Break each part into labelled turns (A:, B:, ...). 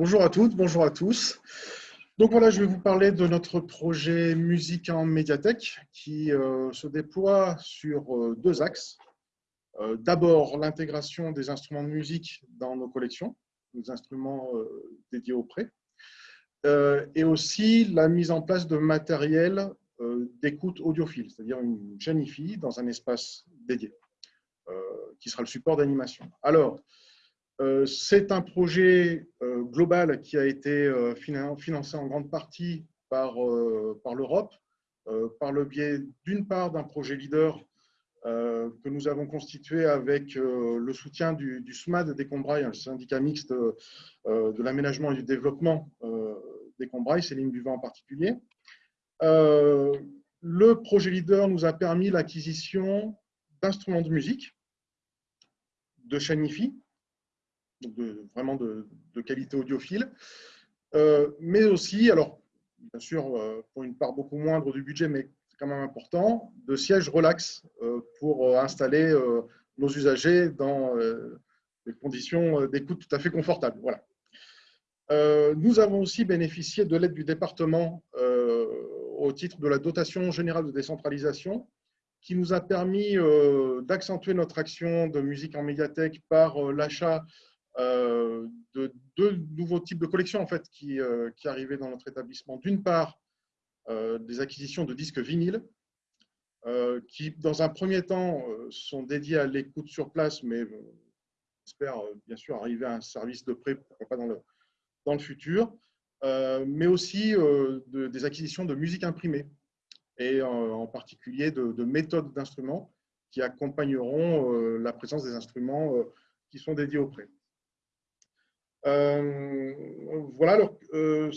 A: Bonjour à toutes, bonjour à tous. Donc voilà, je vais vous parler de notre projet Musique en médiathèque qui euh, se déploie sur euh, deux axes. Euh, d'abord, l'intégration des instruments de musique dans nos collections, nos instruments dédiés au prêt, et aussi la mise en place de matériel d'écoute audiophile, c'est-à-dire une chaîne IFI dans un espace dédié, qui sera le support d'animation. Alors, c'est un projet global qui a été euh, financé en grande partie par, par l'Europe, par le biais d'une part d'un projet leader que nous avons constitué avec le soutien du, SMAD des Combrailles, le syndicat mixte de l'aménagement et du développement des Combrailles, Céline Duvin en particulier. le projet leader nous a permis l'acquisition d'instruments de musique, de Shanifi, de, vraiment de, qualité audiophile, euh, mais aussi, alors bien sûr euh, pour une part beaucoup moindre du budget, mais c'est quand même important, de sièges relax euh, pour installer nos usagers dans des conditions d'écoute tout à fait confortables. Nous avons aussi bénéficié de l'aide du département au titre de la dotation générale de décentralisation qui nous a permis d'accentuer notre action de musique en médiathèque par l'achat de deux nouveaux types de collections en fait, qui, euh, arrivaient dans notre établissement. D'une part, euh, des acquisitions de disques vinyles, qui, dans un premier temps, sont dédiés à l'écoute sur place, mais j'espère bien sûr arriver à un service de prêt, pourquoi pas dans le, dans le futur, mais aussi des acquisitions de musique imprimée, et en, particulier de, de méthodes d'instruments qui accompagneront la présence des instruments qui sont dédiés au prêt. Euh, voilà, alors, euh,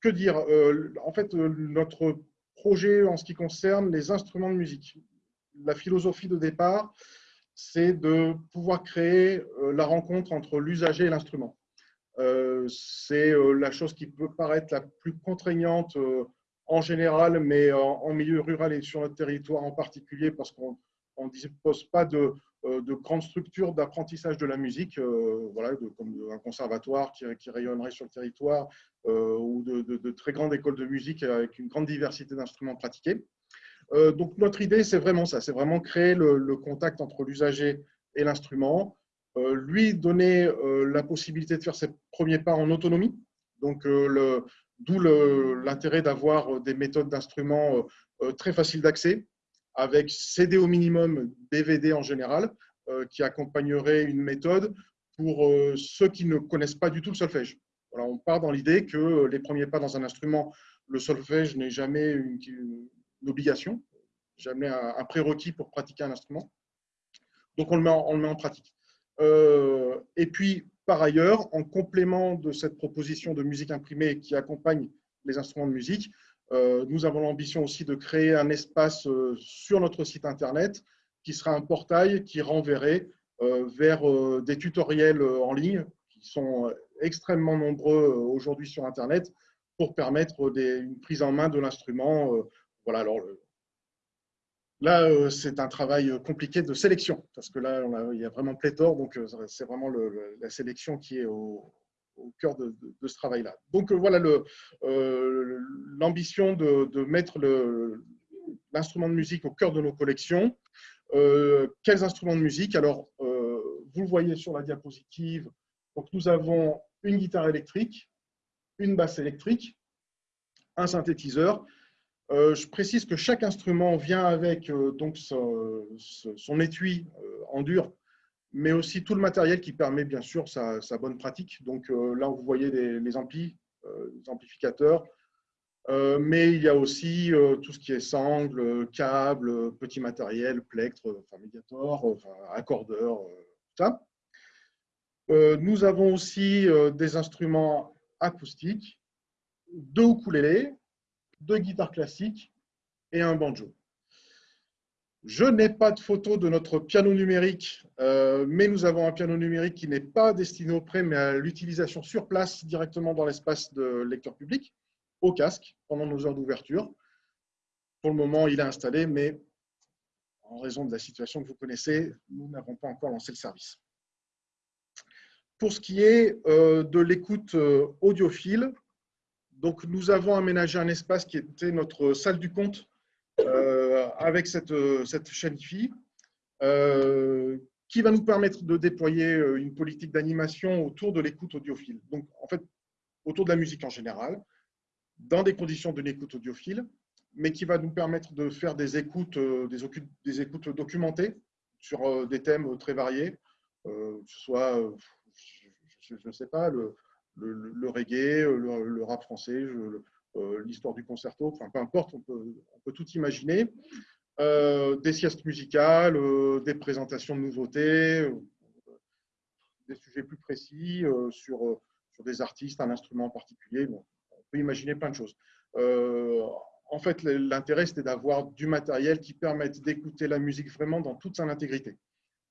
A: que dire euh, En fait, notre projet en ce qui concerne les instruments de musique, la philosophie de départ, c'est de pouvoir créer la rencontre entre l'usager et l'instrument. c'est la chose qui peut paraître la plus contraignante en général, mais en, milieu rural et sur notre territoire en particulier, parce qu'on ne dispose pas de, euh, de grandes structures d'apprentissage de la musique, euh, voilà, comme un conservatoire qui, rayonnerait sur le territoire, euh, ou de, très grandes écoles de musique avec une grande diversité d'instruments pratiqués. donc notre idée, c'est vraiment ça, c'est vraiment créer le, contact entre l'usager et l'instrument, lui donner la possibilité de faire ses premiers pas en autonomie, donc d'où l'intérêt d'avoir des méthodes d'instruments très faciles d'accès, avec CD au minimum, DVD en général, euh, qui accompagnerait une méthode pour euh, ceux qui ne connaissent pas du tout le solfège. Voilà, on part dans l'idée que les premiers pas dans un instrument, le solfège n'est jamais une, obligation, jamais un, prérequis pour pratiquer un instrument. Donc, on le met en, pratique. Euh, et puis, par ailleurs, en complément de cette proposition de musique imprimée qui accompagne les instruments de musique, euh, nous avons l'ambition aussi de créer un espace euh, sur notre site internet qui sera un portail qui renverrait euh, vers des tutoriels en ligne qui sont extrêmement nombreux aujourd'hui sur Internet pour permettre une prise en main de l'instrument. Voilà, alors Là, c'est un travail compliqué de sélection, parce que là, il y a vraiment pléthore, donc c'est vraiment la sélection qui est au, au cœur de, ce travail-là. Donc euh, voilà euh, l'ambition de, mettre l'instrument de musique au cœur de nos collections. Euh, quels instruments de musique? Alors, vous le voyez sur la diapositive. Donc, nous avons une guitare électrique, une basse électrique, un synthétiseur. je précise que chaque instrument vient avec donc son, son étui en dur mais aussi tout le matériel qui permet bien sûr sa, bonne pratique. Donc euh, là, vous voyez les, amplis, euh, les amplificateurs, euh, mais il y a aussi tout ce qui est sangle, câble, petit matériel, plectre, enfin, médiator, accordeur, tout ça. nous avons aussi des instruments acoustiques, deux ukulélés, deux guitares classiques et un banjo. Je n'ai pas de photo de notre piano numérique, euh, mais nous avons un piano numérique qui n'est pas destiné au prêt, mais à l'utilisation sur place directement dans l'espace de lecteur public, au casque, pendant nos heures d'ouverture. Pour le moment, il est installé, mais en raison de la situation que vous connaissez, nous n'avons pas encore lancé le service. pour ce qui est de l'écoute audiophile, donc nous avons aménagé un espace qui était notre salle du compte avec cette, cette chaîne IFI, qui va nous permettre de déployer une politique d'animation autour de l'écoute audiophile. Donc, en fait, autour de la musique en général, dans des conditions de l'écoute audiophile, mais qui va nous permettre de faire des écoutes, euh, des, écoutes documentées sur euh, des thèmes très variés, euh, que ce soit, je ne sais pas, le, le, reggae, le, rap français, l'histoire du concerto, enfin peu importe, on peut, tout imaginer. des siestes musicales, des présentations de nouveautés, des sujets plus précis sur, des artistes, un instrument en particulier. on peut imaginer plein de choses en fait, l'intérêt, c'était d'avoir du matériel qui permette d'écouter la musique vraiment dans toute son intégrité.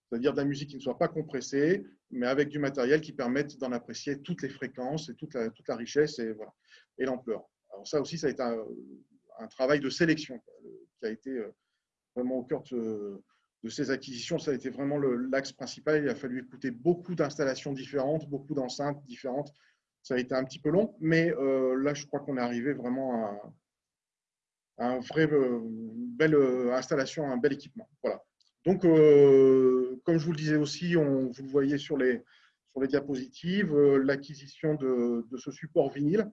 A: C'est-à-dire de la musique qui ne soit pas compressée, mais avec du matériel qui permette d'en apprécier toutes les fréquences et toute la, richesse et l'ampleur. Alors ça aussi, ça a été un, travail de sélection qui a été euh, vraiment au cœur de, ces acquisitions. Ça a été vraiment l'axe principal. Il a fallu écouter beaucoup d'installations différentes, beaucoup d'enceintes différentes. Ça a été un petit peu long, mais euh, là, je crois qu'on est arrivé vraiment à, un vrai, une belle euh, installation, un bel équipement. Voilà. Donc, comme je vous le disais aussi, vous le voyez sur les, sur les diapositives, l'acquisition de, de, ce support vinyle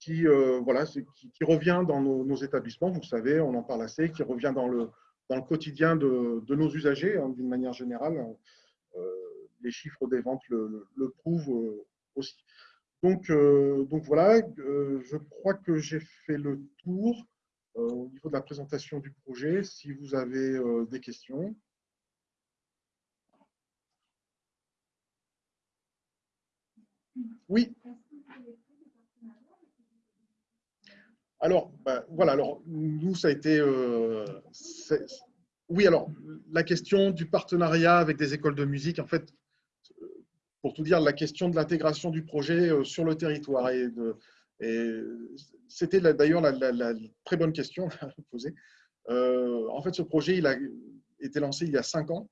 A: qui, voilà, qui, revient dans nos, établissements, vous savez, on en parle assez, qui revient dans le, dans le quotidien de, de nos usagers, hein, d'une manière générale. les chiffres des ventes le, le prouvent aussi. Donc, euh, donc voilà, euh, je crois que j'ai fait le tour euh, au niveau de la présentation du projet. Si vous avez des questions. Oui. Alors, bah, voilà, alors nous, ça a été. oui, alors, la question du partenariat avec des écoles de musique, en fait, pour tout dire, la question de l'intégration du projet euh, sur le territoire. Et, c'était d'ailleurs la, très bonne question à poser. Euh, en fait, ce projet, il a été lancé il y a cinq ans.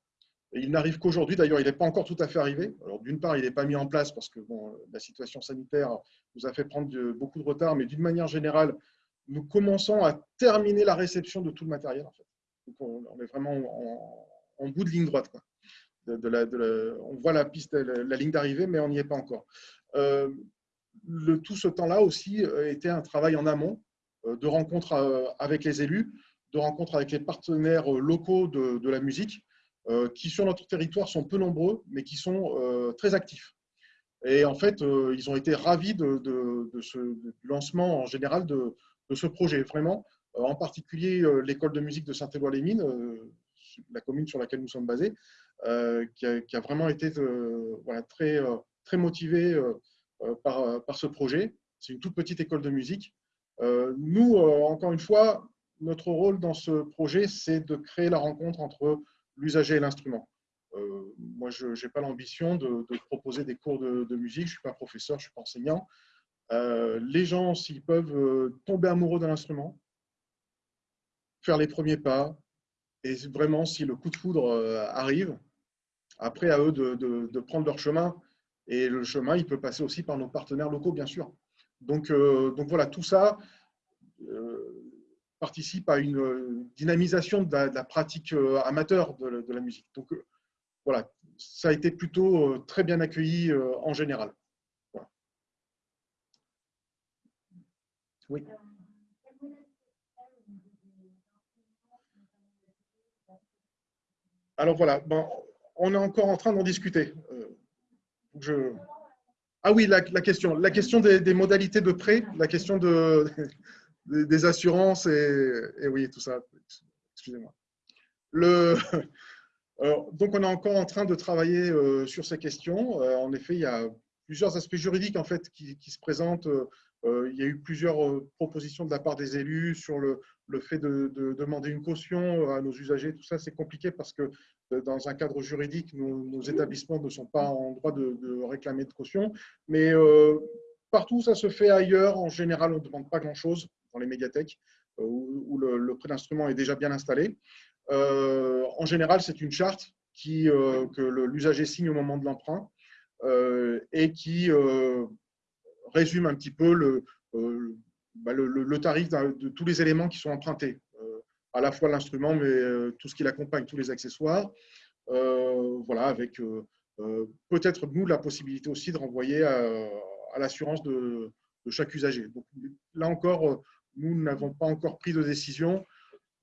A: Il n'arrive qu'aujourd'hui. D'ailleurs, il n'est pas encore tout à fait arrivé. Alors, d'une part, il n'est pas mis en place parce que bon, la situation sanitaire nous a fait prendre beaucoup de retard. Mais d'une manière générale, nous commençons à terminer la réception de tout le matériel. On, est vraiment en, bout de ligne droite. On voit la piste, la, ligne d'arrivée, mais on n'y est pas encore. Euh, tout ce temps-là aussi euh, était un travail en amont euh, de rencontres avec les élus, de rencontres avec les partenaires locaux de, la musique, qui sur notre territoire sont peu nombreux, mais qui sont très actifs. Et en fait, ils ont été ravis de, ce du lancement en général de, ce projet. Vraiment, en particulier l'école de musique de Saint-Éloi-les-Mines, la commune sur laquelle nous sommes basés, euh, qui a, vraiment été euh, très, euh, très motivé par, par ce projet. C'est une toute petite école de musique. nous, encore une fois, notre rôle dans ce projet, c'est de créer la rencontre entre l'usager et l'instrument. moi, je n'ai pas l'ambition de, proposer des cours de, musique, je ne suis pas professeur, je ne suis pas enseignant. Les gens, s'ils peuvent tomber amoureux d'un instrument, faire les premiers pas, et vraiment, si le coup de foudre arrive, après, à eux de, prendre leur chemin. Et le chemin, il peut passer aussi par nos partenaires locaux, bien sûr. Donc, euh, donc voilà, tout ça euh, participe à une dynamisation de la, pratique euh, amateur de, la musique. Donc voilà, ça a été plutôt très bien accueilli en général. Oui. Alors voilà, ben, on est encore en train d'en discuter. Euh. Ah oui, la, question, la question des, modalités de prêt, la question de, des assurances et, oui, tout ça. Excusez-moi. Euh, donc, on est encore en train de travailler euh, sur ces questions. en effet, il y a plusieurs aspects juridiques en fait qui, se présentent euh, il y a eu plusieurs euh, propositions de la part des élus sur le, fait de, demander une caution à nos usagers. Tout ça, c'est compliqué parce que euh, dans un cadre juridique, nos, établissements ne sont pas en droit de, réclamer de caution. Mais partout ça se fait ailleurs, en général, on ne demande pas grand-chose dans les médiathèques où, le, prêt d'instrument est déjà bien installé. en général, c'est une charte qui, que l'usager signe au moment de l'emprunt et qui résume un petit peu le, bah, le, tarif de tous les éléments qui sont empruntés, à la fois l'instrument, mais tout ce qui l'accompagne, tous les accessoires. voilà, avec peut-être nous la possibilité aussi de renvoyer à, l'assurance de, chaque usager. Là encore, nous n'avons pas encore pris de décision.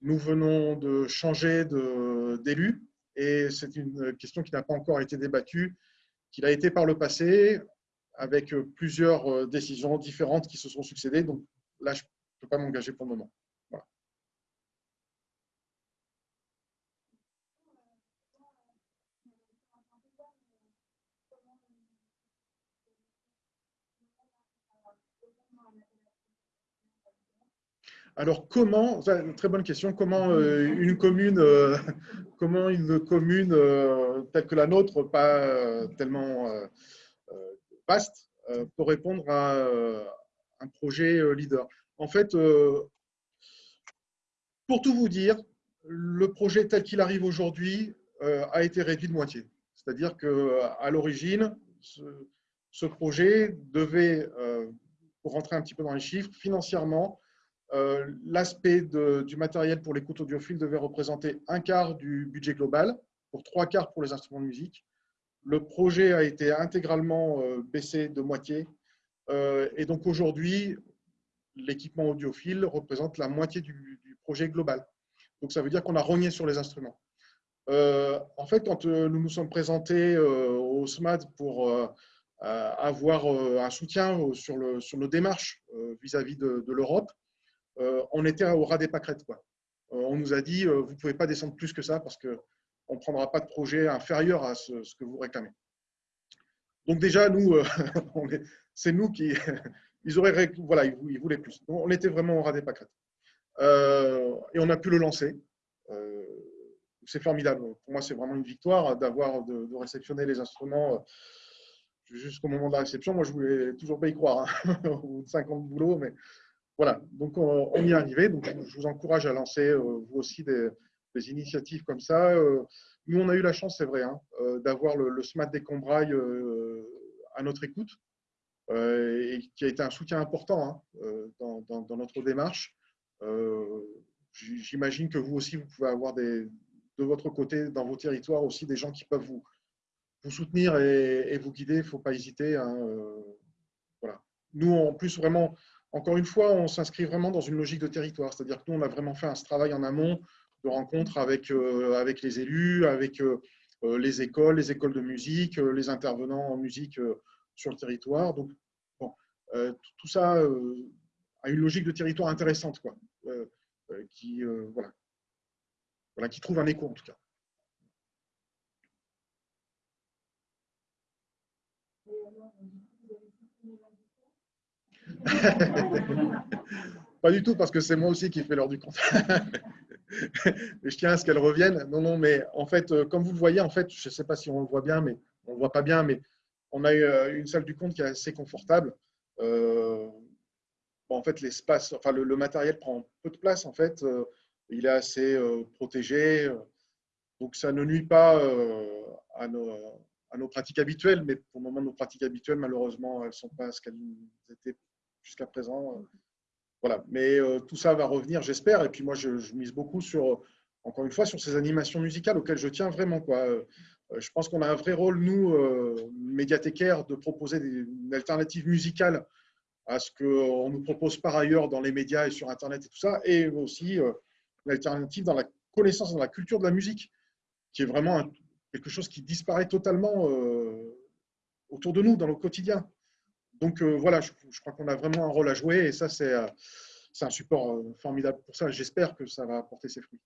A: Nous venons de changer d'élu et c'est une question qui n'a pas encore été débattue, qu'il a été par le passé avec plusieurs décisions différentes qui se sont succédées. Donc là, je ne peux pas m'engager pour le moment. Alors, comment, très bonne question, comment euh, une commune, euh, comment une commune euh, telle que la nôtre, pas tellement vaste, peut répondre à un projet leader En fait, pour tout vous dire, le projet tel qu'il arrive aujourd'hui a été réduit de moitié. C'est-à-dire qu'à l'origine, ce, projet devait, pour rentrer un petit peu dans les chiffres, financièrement, l'aspect du matériel pour l'écoute audiophile devait représenter un quart du budget global, pour trois quarts pour les instruments de musique. Le projet a été intégralement euh, baissé de moitié. Euh, et donc aujourd'hui, l'équipement audiophile représente la moitié du, projet global. Donc ça veut dire qu'on a rogné sur les instruments. en fait, quand nous nous sommes présentés au SMAD pour avoir un soutien sur, nos démarches vis-à-vis de l'Europe, euh, on était au ras des pâquerettes. Quoi. Euh, on nous a dit, euh, vous ne pouvez pas descendre plus que ça parce qu'on ne prendra pas de projet inférieur à ce, que vous réclamez. Donc déjà, nous, c'est nous qui... Ils auraient, voilà, ils voulaient plus. on était vraiment au ras des pâquerettes. et on a pu le lancer. c'est formidable. Pour moi, c'est vraiment une victoire d'avoir de, réceptionner les instruments jusqu'au moment de la réception. Moi, je voulais toujours pas y croire. Hein. Au bout de 5 ans de boulot, mais voilà, donc on, y est arrivé. Donc, je vous encourage à lancer euh, vous aussi des, initiatives comme ça. Euh, nous, on a eu la chance, c'est vrai, hein, euh, d'avoir le, SMAT des Combrailles à notre écoute, et qui a été un soutien important hein, dans, notre démarche. J'imagine que vous aussi, vous pouvez avoir de votre côté, dans vos territoires aussi, des gens qui peuvent vous, vous soutenir et, vous guider. Il ne faut pas hésiter. Hein, voilà. Nous, en plus, vraiment, encore une fois, on s'inscrit vraiment dans une logique de territoire, c'est-à-dire que nous, on a vraiment fait un travail en amont de rencontres avec, euh, avec les élus, avec euh, euh, les écoles, les écoles de musique, les intervenants en musique sur le territoire. Donc, tout ça a une logique de territoire intéressante, quoi, qui, voilà. Voilà, qui trouve un écho en tout cas. Pas du tout, parce que c'est moi aussi qui fais l'heure du compte. je tiens à ce qu'elle revienne. Non, non, mais en fait, euh, comme vous le voyez, en fait, je ne sais pas si on le voit bien, mais on ne le voit pas bien, mais on a euh, une salle du compte qui est assez confortable. Euh, en fait, l'espace, enfin, le, matériel prend peu de place, en fait. il est assez protégé. donc, ça ne nuit pas à nos, à, nos, pratiques habituelles, mais pour le moment, nos pratiques habituelles, malheureusement, elles ne sont pas ce qu'elles étaient jusqu'à présent. Euh, voilà. Mais euh, tout ça va revenir, j'espère. Et puis moi, je, mise beaucoup sur, encore une fois, sur ces animations musicales auxquelles je tiens vraiment. Quoi. Euh, je pense qu'on a un vrai rôle, nous, médiathécaires, de proposer une alternative musicale à ce qu'on nous propose par ailleurs dans les médias et sur Internet et tout ça, et aussi une alternative dans la connaissance, dans la culture de la musique, qui est vraiment quelque chose qui disparaît totalement autour de nous, dans le quotidien. Donc euh, voilà, je, crois qu'on a vraiment un rôle à jouer et ça, c'est euh, un support euh, formidable pour ça. J'espère que ça va apporter ses fruits.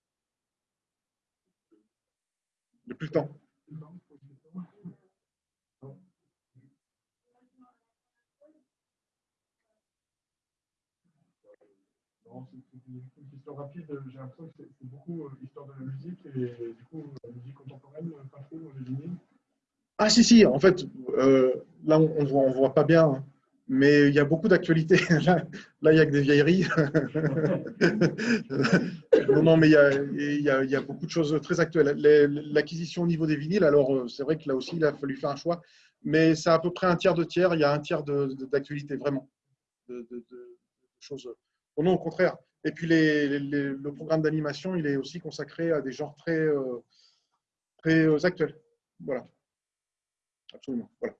A: Depuis le temps.
B: une question rapide, j'ai l'impression que c'est beaucoup l'histoire de la musique et du coup, la musique contemporaine, pas trop les lignes.
A: Ah si, si, en fait, euh, là on ne voit, on voit pas bien. Hein. mais il y a beaucoup d'actualités. Là, il n'y a que des vieilleries. non, non, mais il y, a, beaucoup de choses très actuelles. L'acquisition au niveau des vinyles, alors euh, c'est vrai que là aussi, il a fallu faire un choix, mais c'est à peu près un tiers de tiers. Il y a un tiers d'actualité, vraiment, de, choses. non, au contraire. Et puis le programme d'animation, il est aussi consacré à des genres très, euh, très actuels. Voilà. Absolument. Voilà.